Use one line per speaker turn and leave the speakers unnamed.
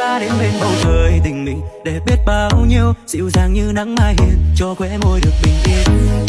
ta đến bên bầu trời tình mình để biết bao nhiêu, dịu dàng như nắng mai hiền, cho khóe môi được bình yên.